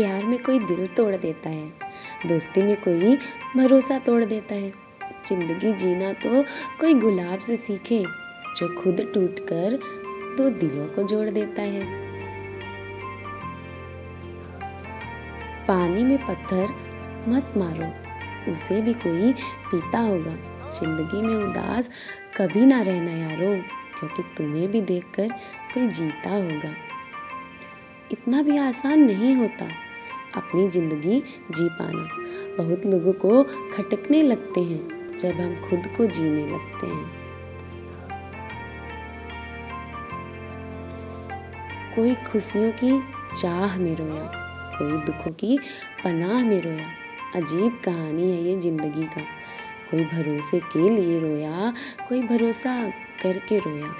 प्यार में कोई दिल तोड़ देता है, दोस्ती में कोई भरोसा तोड़ देता है। ज़िंदगी जीना तो कोई गुलाब से सीखे, जो खुद टूट कर दो दिलों को जोड़ देता है। पानी में पत्थर मत मारो, उसे भी कोई पीता होगा। ज़िंदगी में उदास कभी ना रहना यारो, क्योंकि तुम्हें भी देखकर कोई जीता होगा। इतना भी आसान नहीं होता। अपनी ज़िंदगी जी पाना। बहुत लोगों को खटकने लगते हैं जब हम खुद को जीने लगते हैं। कोई खुशियों की चाह में रोया, कोई दुखों की पनाह में रोया, अजीब कहानी है ये ज़िंदगी का। कोई भरोसे के लिए रोया, कोई भरोसा करके रोया।